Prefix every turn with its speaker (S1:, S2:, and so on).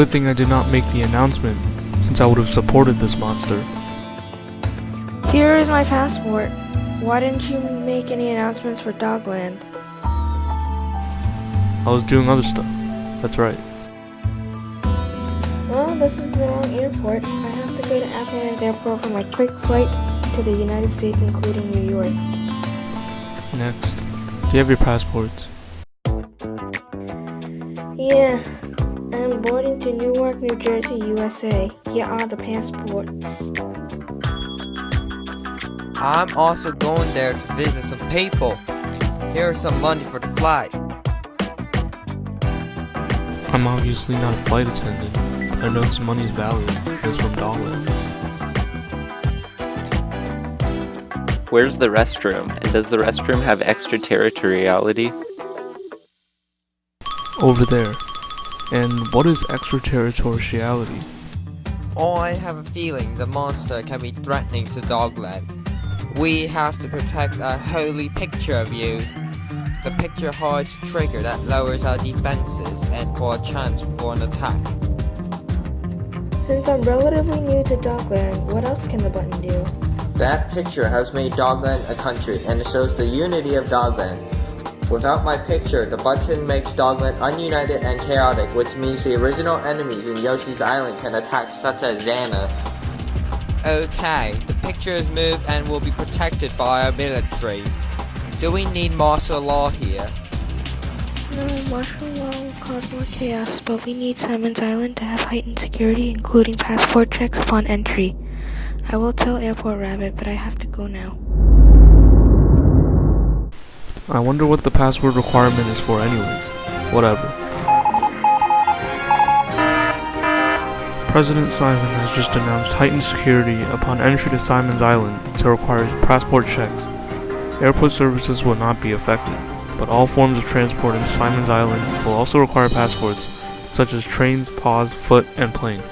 S1: Good thing I did not make the announcement, since I would have supported this monster.
S2: Here is my passport. Why didn't you make any announcements for Dogland?
S1: I was doing other stuff. That's right.
S2: Well, this is the wrong airport. I have to go to Appleland Airport for my quick flight to the United States, including New York.
S1: Next. Do you have your passports?
S2: Yeah, I'm boarding to Newark, New Jersey, USA. Here are the passports.
S3: I'm also going there to visit some people. Here's some money for the flight.
S1: I'm obviously not a flight attendant, but I know this money's value. It's from Dogland.
S4: Where's the restroom? And does the restroom have extraterritoriality?
S1: Over there. And what is extraterritoriality?
S3: Oh, I have a feeling the monster can be threatening to Dogland. We have to protect a holy picture of you. The picture hides a trigger that lowers our defenses and for a chance for an attack.
S2: Since I'm relatively new to Dogland, what else can the button do?
S3: That picture has made Dogland a country and it shows the unity of Dogland. Without my picture, the button makes Dogland ununited and chaotic, which means the original enemies in Yoshi's Island can attack such as Xana. Okay, the picture is moved and will be protected by our military. Do we need martial law here?
S2: No, martial law will cause more chaos, but we need Simon's Island to have heightened security, including passport checks upon entry. I will tell Airport Rabbit, but I have to go now.
S1: I wonder what the password requirement is for anyways. Whatever. President Simon has just announced heightened security upon entry to Simon's Island to require passport checks. Airport services will not be affected, but all forms of transport in Simon's Island will also require passports, such as trains, paws, foot, and plane.